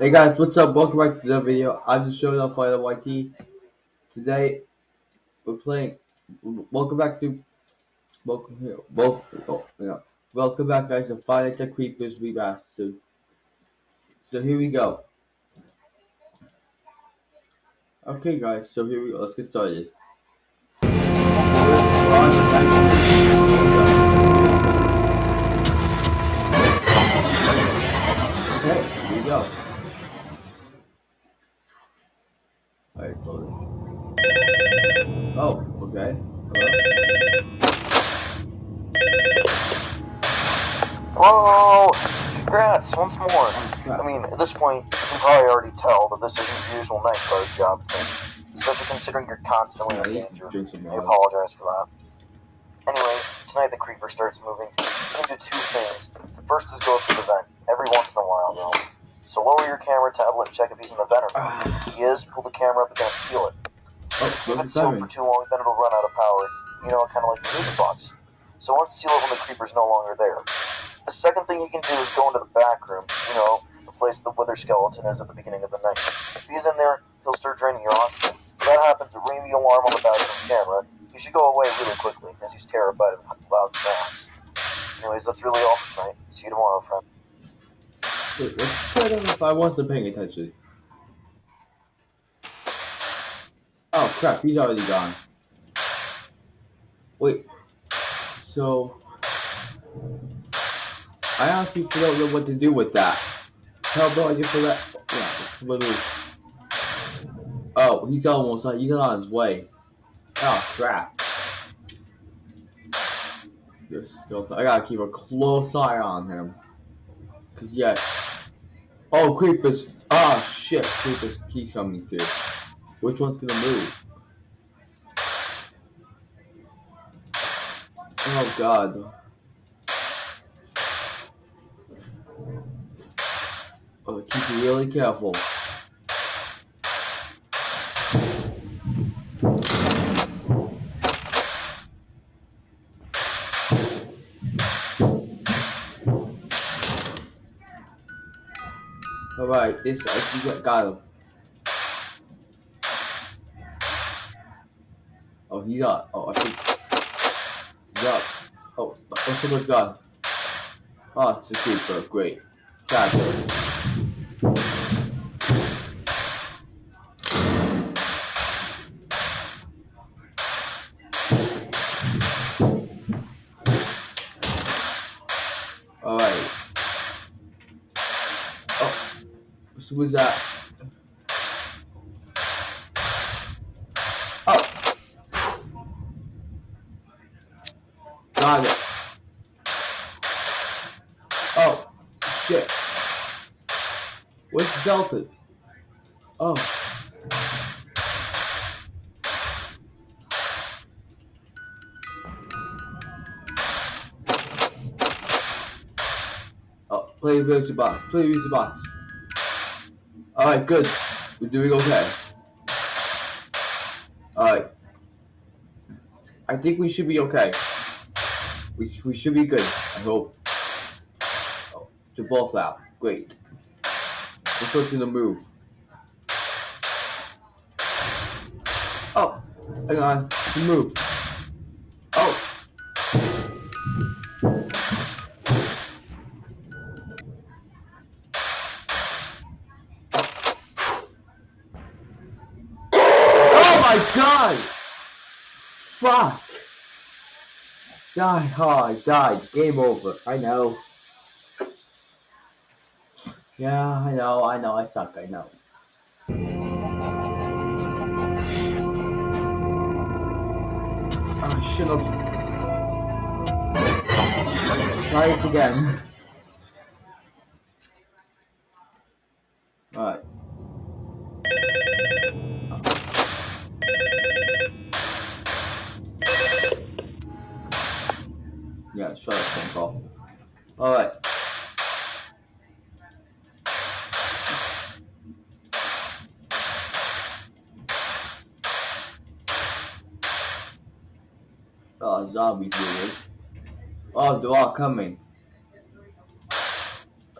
Hey guys, what's up? Welcome back to the video. I'm just showing off Final YT. Today, we're playing. Welcome back to. Welcome here. Welcome. Oh, yeah. Welcome back, guys, to Nights at Creepers Remastered. So here we go. Okay, guys. So here we go. Let's get started. Oh, okay. Hello. Whoa! Congrats, once more. I mean, at this point, you can probably already tell that this isn't your usual night guard job thing, especially considering you're constantly in danger. I apologize for that. Anyways, tonight the creeper starts moving. You can do two things. The first is go through the vent, every once in a while though. So lower your camera tablet and check if he's in the vent or not. If he is, pull the camera up again and seal it. Oh, Keep what's it sealed for too long, then it'll run out of power. You know, kind of like the music box. So once seal it when the creeper's no longer there. The second thing you can do is go into the back room. You know, the place the wither skeleton is at the beginning of the night. If he's in there, he'll start draining your oxygen. If that happens, ring the alarm on the bathroom camera. He should go away really quickly, as he's terrified of loud sounds. Anyways, that's really all for tonight. See you tomorrow, friend. Wait, what's going on if I wasn't paying attention? Oh crap, he's already gone. Wait, so I honestly don't know what to do with that. How do I that? Yeah, literally. Oh, he's almost he's on his way. Oh crap. I gotta keep a close eye on him. Cause yeah. Oh, creepers! Oh shit, creepers! He's coming through. Which one's gonna move? Oh god. Oh, keep really careful. Alright, this I got him. Oh, he's up. Oh, I think he's up. Oh, the gone? Oh, ah, it's a creeper. Great. Fabulous. Alright. Oh, so was that? Play music box. Play music box. Alright, good. We're doing okay. Alright. I think we should be okay. We, we should be good. I hope. Oh, they're both out. Great. Let's go to the move. Oh, hang on. The move. Die, oh, I died. Game over. I know. Yeah, I know, I know, I suck, I know. I should have. Let's try this again. Alright. Yeah, shut up, phone call. Alright. Oh, zombies here. Oh, they're all coming.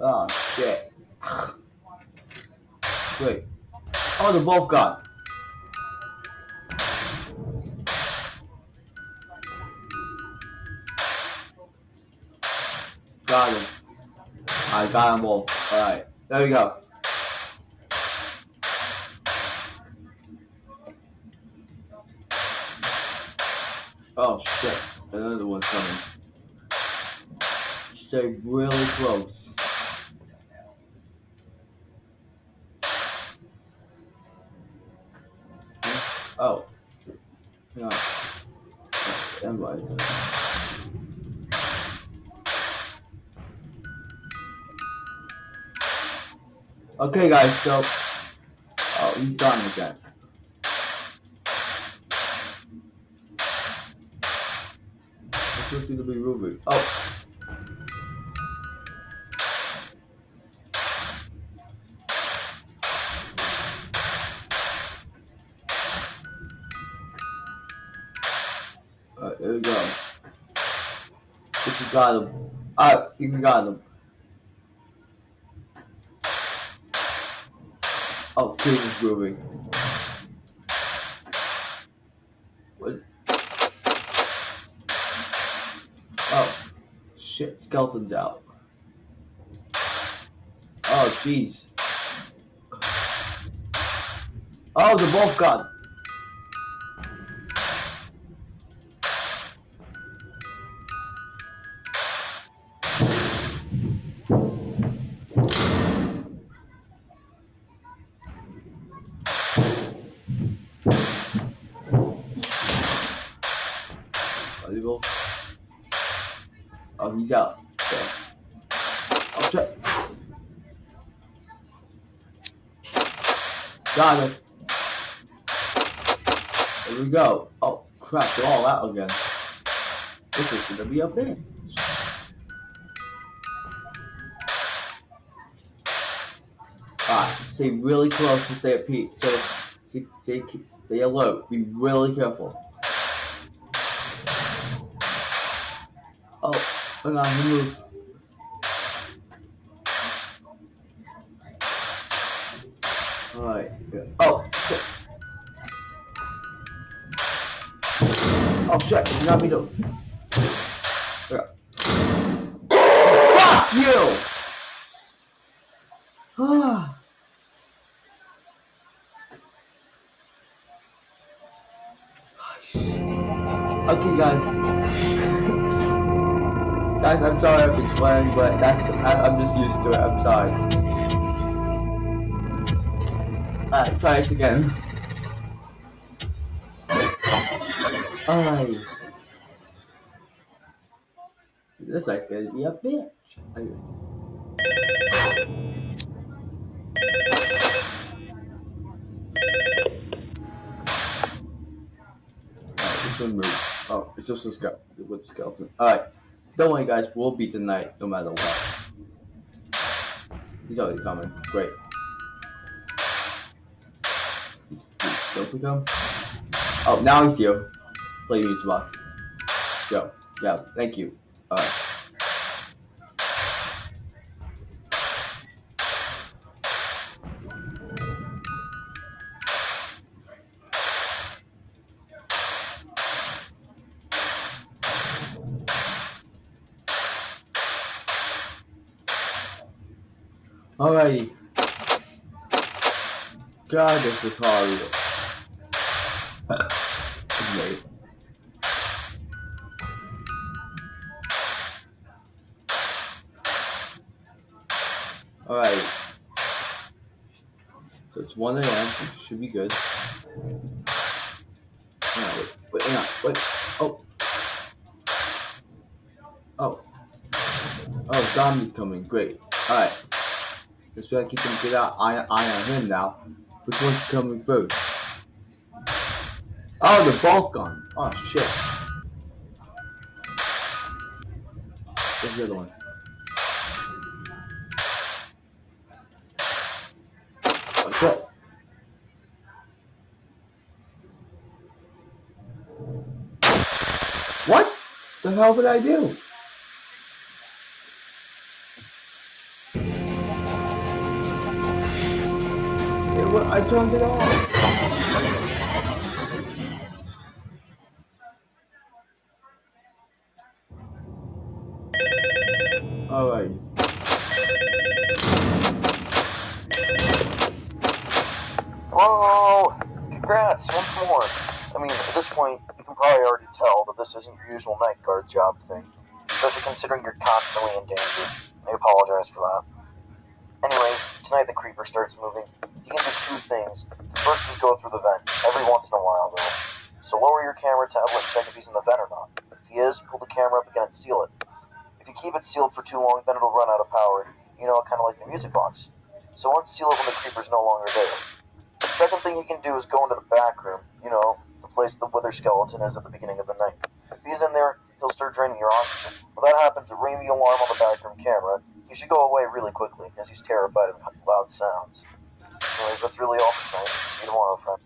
Oh, shit. Wait. Oh, they're both gone. Got him. I got him. Alright, there we go. Oh shit, another one's coming. Stay really close. Okay guys, so uh, oh he's done again. Let's go to the movie. Oh Alright, there we go. We got him. Alright, I think we got him. Oh, King is moving. What? Oh, shit, skeleton's out. Oh, jeez. Oh, they're both gone. Oh, he's out. Okay. Oh, shit. Got him. There we go. Oh, crap, they're all out again. This is gonna be a bitch. Alright, stay really close and stay at peak. Stay, stay, stay alert. Be really careful. Oh, hang on, he moved. Alright. Oh, shit. Oh shit, you got me to. Yeah. Fuck you! Ah. okay, guys. Guys, I'm sorry if it's swearing, but that's I, I'm just used to it. I'm sorry. Alright, try this again. Alright. This guy's gonna be a bitch. Alright, this one moved. Oh, it's just a skeleton. Alright. Don't worry guys, we'll beat the night no matter what. He's already coming. Great. Don't we come? Oh, now he's here. Play music box. Go. Yeah, thank you. Alright. Is hard. Wait. Alright. So it's 1 a.m. Should be good. Hang on, wait, wait, hang on, wait. Oh. Oh. Oh, Domi's coming. Great. Alright. Just gotta keep him get out eye, eye on him now. Which one's coming first? Oh, they're both. Oh shit. Where's the other one? Oh shit. What the hell did I do? It wa- I turned it off. Alright. Whoa! Congrats, once more. I mean, at this point, you can probably already tell that this isn't your usual night guard job thing, especially considering you're constantly in danger. I apologize for that. Anyways, tonight the creeper starts moving. You do two things. First is go through the vent, every once in a while though. So lower your camera tablet check if he's in the vent or not. If he is, pull the camera up again and seal it. If you keep it sealed for too long, then it'll run out of power. You know, kind of like the music box. So once seal it when the creeper's no longer there. The second thing you can do is go into the back room, you know, the place the wither skeleton is at the beginning of the night. If he's in there, he'll start draining your oxygen. When that happens, ring the alarm on the back room camera. He should go away really quickly, as he's terrified of loud sounds. Anyways, that's really all for tonight. See you tomorrow, friend.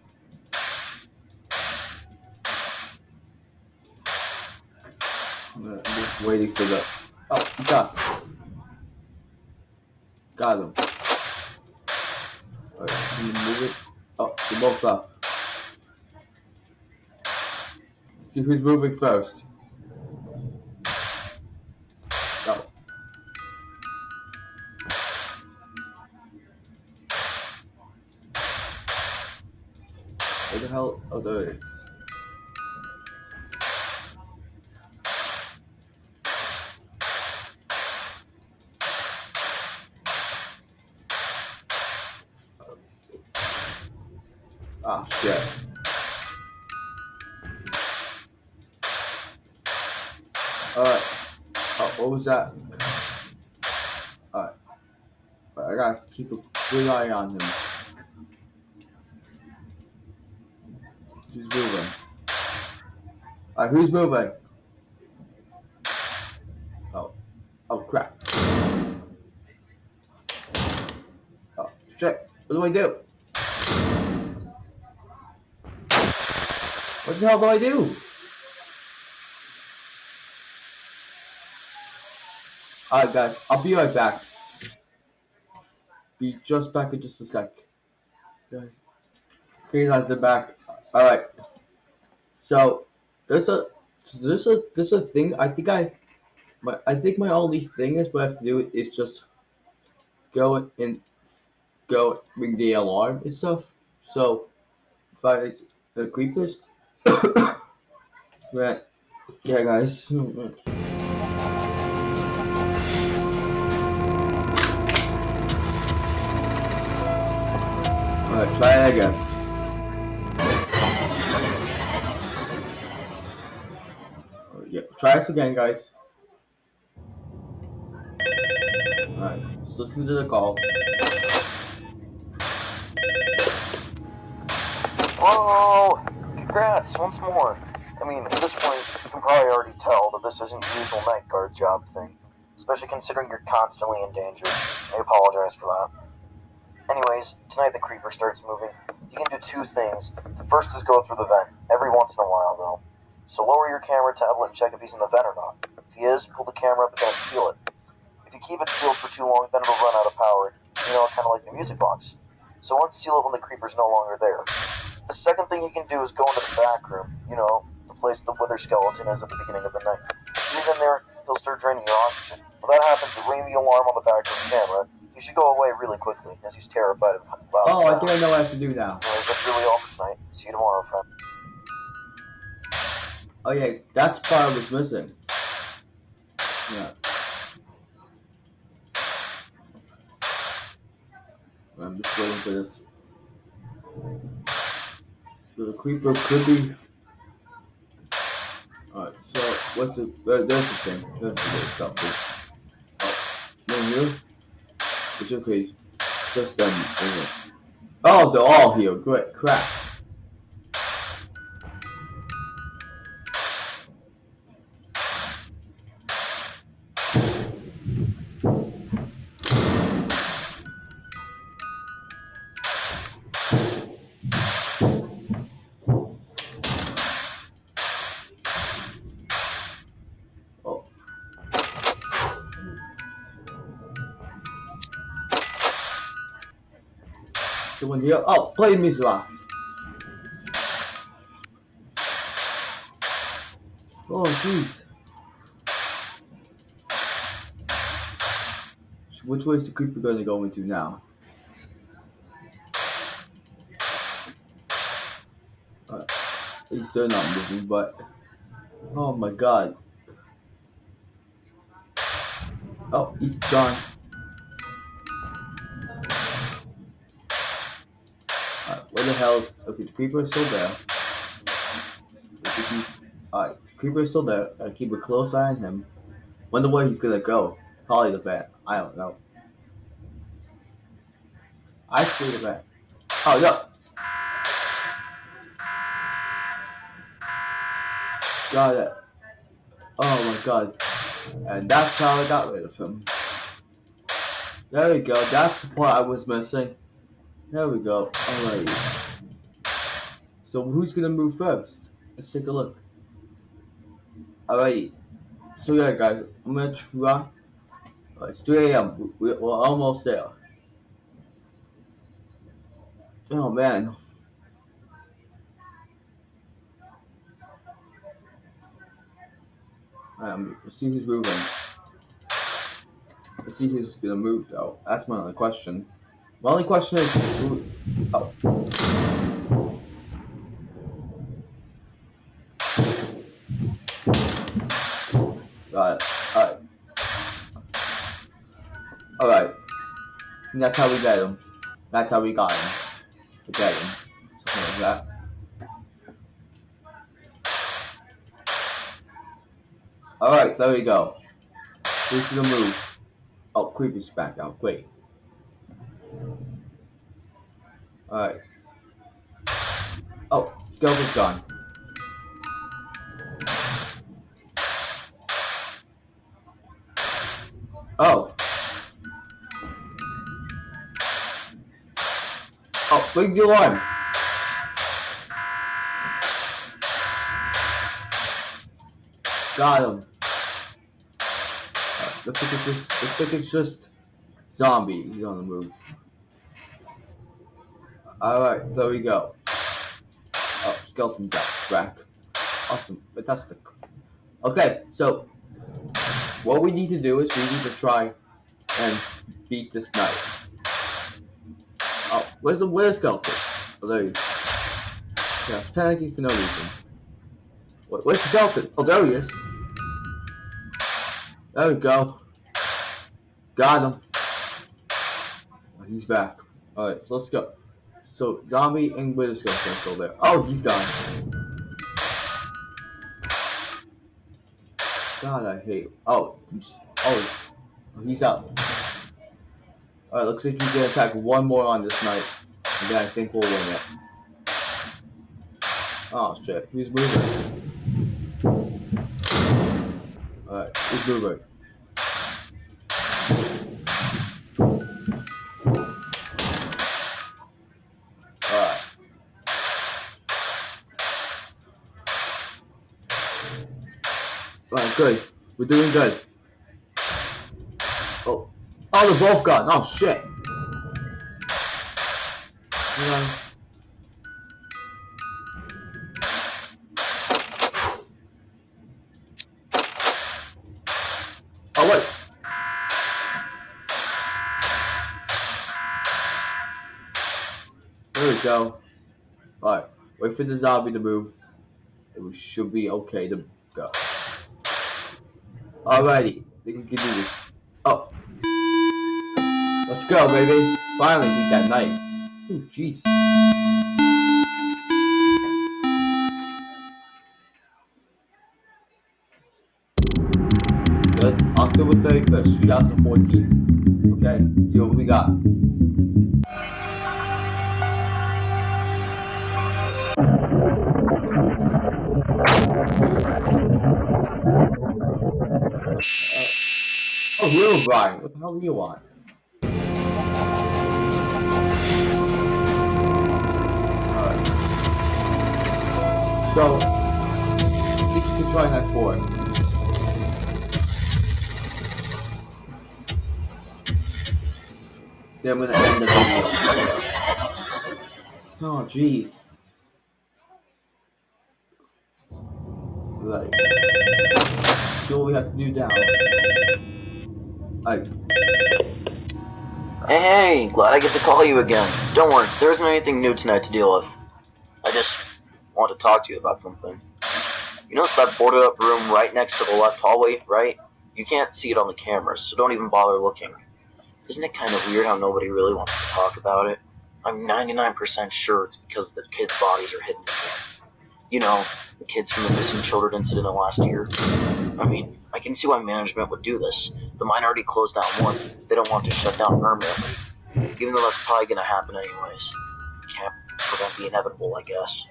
I'm just waiting for the. Oh, got Got him. Alright, can you move it? Oh, they're both up. See who's moving first. Is. Ah, shit. Alright. Oh, what was that? Alright. Alright, I gotta keep a good eye on him. Who's moving? Alright, who's moving? Oh. Oh, crap. Oh, shit. What do I do? What the hell do I do? Alright guys, I'll be right back. Be just back in just a sec. Okay guys, they're back. Alright. So there's a there's a there's a thing I think I my I think my only thing is what I have to do is just go and go ring the alarm and stuff. So if I the creepers Right. Yeah, guys. Alright, try again. Try this again, guys. Alright, let's listen to the call. Whoa! Congrats, once more. I mean, at this point, you can probably already tell that this isn't your usual night guard job thing, especially considering you're constantly in danger. I apologize for that. Anyways, tonight the creeper starts moving. You can do two things. The first is go through the vent, every once in a while though. So lower your camera tablet and check if he's in the vent or not. If he is, pull the camera up and seal it. If you keep it sealed for too long, then it'll run out of power. You know, kind of like the music box. So once seal it when the creeper's no longer there. The second thing you can do is go into the back room, you know, the place the wither skeleton is at the beginning of the night. If he's in there, he'll start draining your oxygen. When that happens, ring the alarm on the backroom camera. He should go away really quickly, as he's terrified of loud Oh, I sounds. think I know what I have to do now. Anyways, that's really all for tonight. See you tomorrow, friend. Oh yeah, that's part was missing. Yeah. I'm just waiting for this. So the creeper could be. Alright, so what's the. Uh, there's the thing. There's the good stuff. Oh, no, here? It's okay. Just them. Okay. Oh, they're all here. Great. Crap. Oh, play music box. Oh, jeez. Which way is the creeper going to go into now? Uh, least they're not moving, but... Oh my god. Oh, he's gone. Where the hell is... Okay, the creeper is still there. Alright, creeper is still there. Gotta keep a close eye on him. Wonder where he's gonna go. Probably the vet. I don't know. I see the vet. Oh, no. Got it. Oh my god. And that's how I got rid of him. There we go. That's the part I was missing. There we go. Alright. So who's gonna move first? Let's take a look. Alright. So yeah guys, I'm gonna try. Oh, it's 3 a.m. We're almost there. Oh man. Um, let's see who's moving. Let's see who's gonna move though. That's my only question. My only question is. Oh. It. Alright. Alright. That's how we get him. That's how we got him. We get him. Something like that. Alright, there we go. Who's gonna move? Oh, Creepy's back out. Great. Alright. Oh, Skeleton's gone. Oh. Oh, bring the alarm. Got him. Right, looks like it's just looks like it's just zombie. He's on the move. Alright, there we go. Oh, skeleton's back. Awesome, fantastic. Okay, so what we need to do is we need to try and beat this night. Oh, where's the where's skeleton? Oh, there he is. Yeah, I was panicking for no reason. Wait, where's skeleton? Oh, there he is. There we go. Got him. Oh, he's back. Alright, so let's go. So, zombie and wither skeleton are still there. Oh, he's gone. God, I hate. Oh, oh, he's out. Alright, looks like he's gonna attack one more on this night. And then I think we'll win it. Oh shit, who's moving? Alright, who's moving? Good. We're doing good. Oh. Oh, they're both gone. Oh, shit. Yeah. Oh, wait. There we go. Alright, wait for the zombie to move. It should be okay to go. Alrighty, we can do this. Oh. Let's go, baby. Finally beat that night. Oh, jeez. October 31st, 2014. Okay, see what we got. Oh, real Brian. What the hell do you want? So, I you can try that four. Then I'm gonna end the video. Oh, jeez. Right. So what we have to do now. Hey, glad I get to call you again. Don't worry, there isn't anything new tonight to deal with. I just want to talk to you about something. You notice that boarded up room right next to the left hallway, right? You can't see it on the cameras, so don't even bother looking. Isn't it kind of weird how nobody really wants to talk about it? I'm 99% sure it's because the kids' bodies are hidden. You know, the kids from the missing children incident last year. I mean, I can see why management would do this. The mine already closed down once. They don't want to shut down permanently. Even though that's probably going to happen anyways. Can't prevent the inevitable, I guess.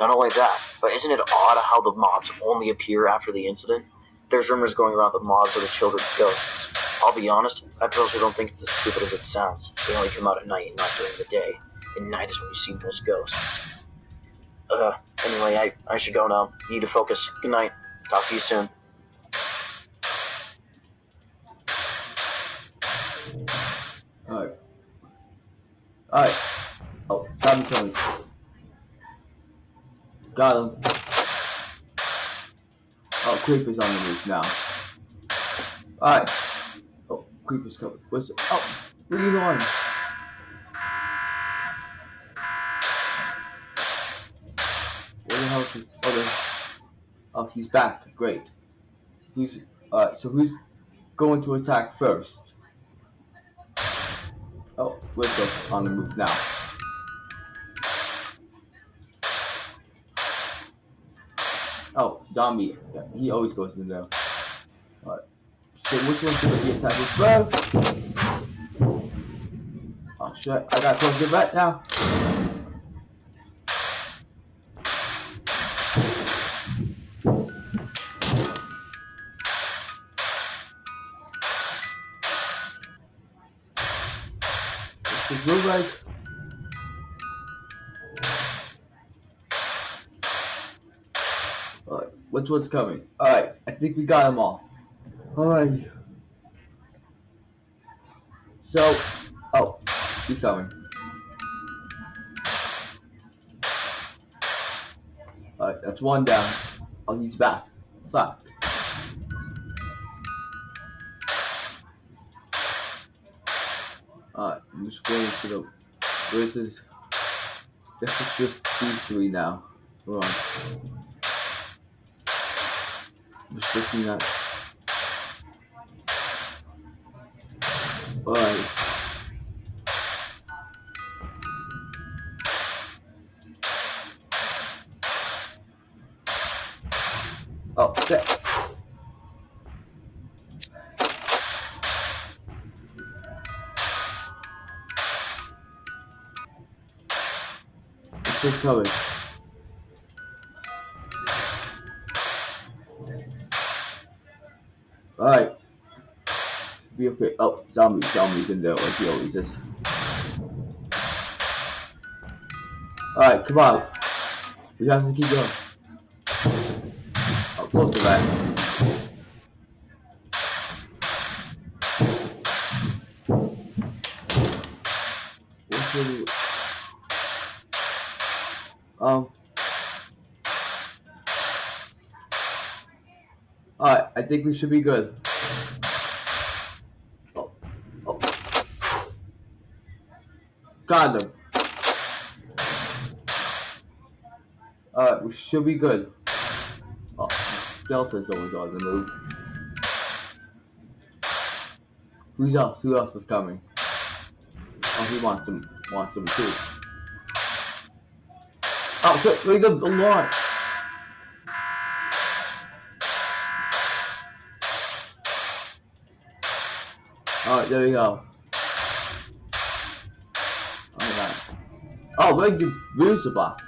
Not only that, but isn't it odd how the mobs only appear after the incident? There's rumors going around that mobs are the children's ghosts. I'll be honest, I personally don't think it's as stupid as it sounds. They only come out at night and not during the day. And night is when you see most ghosts. Uh, anyway, I, I should go now. Need to focus. Good night. Talk to you soon. Alright. Alright. Oh, zombie killing. Got him. Oh, Creeper's on the roof now. Alright. Oh, Creeper's coming. What's Oh, what are you doing? Where the hell is he? Oh. Oh, he's back. Great. Who's, alright, so who's going to attack first? Wisdom's on the move now. Oh, zombie. Yeah, he always goes in there. Alright. So which one's gonna be attacking first? Oh shit, I gotta close the vet now. Is blue right. Alright, which one's coming? Alright, I think we got them all. Alright. So, oh, he's coming. Alright, that's one down. Oh, he's back. Fuck. Just waiting for the. Where's this? Is just these three now. Hold on. Just looking at. Alright. Oh, shit. Still coming. Alright. Be okay. Oh, zombie, zombies in there like he oh, always is. Alright, come on. We have to keep going. Oh, close. What's really... Um. Alright, I think we should be good. Oh, oh. Got him. Alright, we should be good. Oh, Skeleton's always on the move. Who's else? Who else is coming? Oh, he wants him. Wants him too. Oh shit! Leave them alone. Alright, there we go. Oh my god. Oh, where'd the box?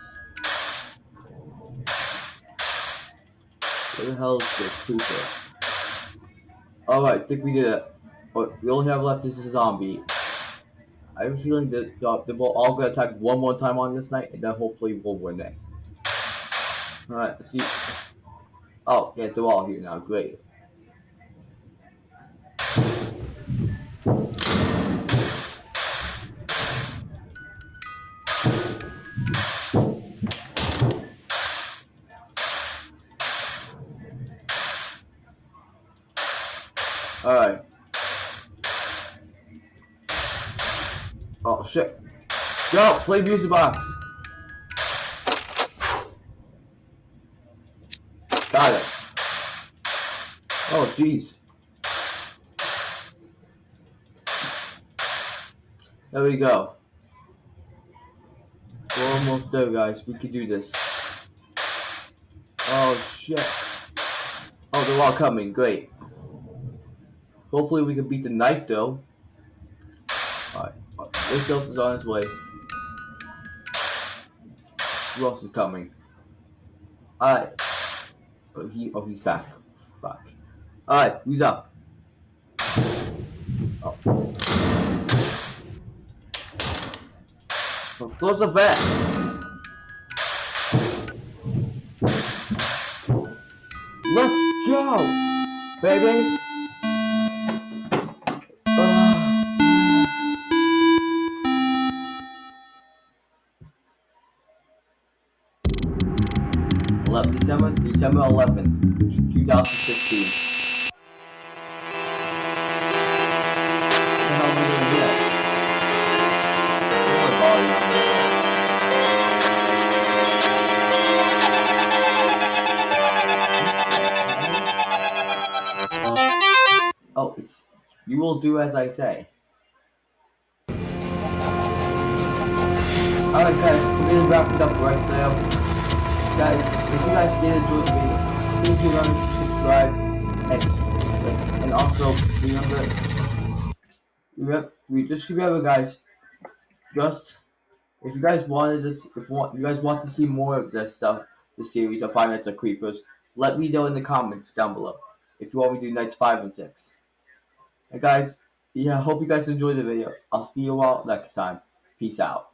Where the hell is the creeper? Alright, I think we did it. What we only have left is a zombie. I have a feeling that uh, they will all gonna attack one more time on this night, and then hopefully we'll win it. Alright, let's see. Oh, yeah, they're all here now. Great. Yo, play music box. Got it. Oh jeez. There we go. We're almost there, guys. We can do this. Oh shit. Oh, they're all coming. Great. Hopefully we can beat the night, though. Alright. This is on his way. Who else is coming? Alright. Oh, he, oh, he's back. Fuck. Alright, who's up? Oh. So close the vet. Let's go, baby. 2016. Oh, you will do as I say. Alright guys, we're gonna wrap it up right there. Guys, if you guys did enjoy the video, please remember to subscribe and and also remember we just remember guys just if you guys wanted this if you guys want to see more of this stuff, the series of Five Nights at Creepers, let me know in the comments down below if you want me to do nights five and six. And guys, yeah, hope you guys enjoyed the video. I'll see you all next time. Peace out.